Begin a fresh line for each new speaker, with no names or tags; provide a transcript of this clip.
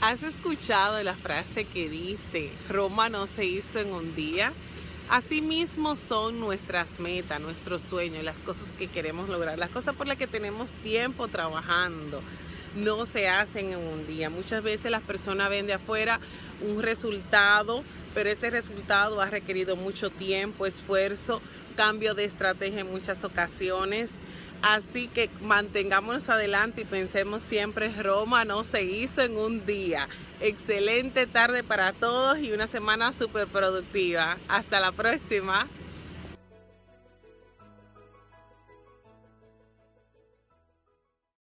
¿Has escuchado la frase que dice, Roma no se hizo en un día? Asimismo son nuestras metas, nuestros sueños, las cosas que queremos lograr, las cosas por las que tenemos tiempo trabajando. No se hacen en un día. Muchas veces las personas ven de afuera un resultado, pero ese resultado ha requerido mucho tiempo, esfuerzo, cambio de estrategia en muchas ocasiones. Así que mantengámonos adelante y pensemos siempre, Roma no se hizo en un día. Excelente tarde para todos y una semana súper productiva. Hasta la próxima.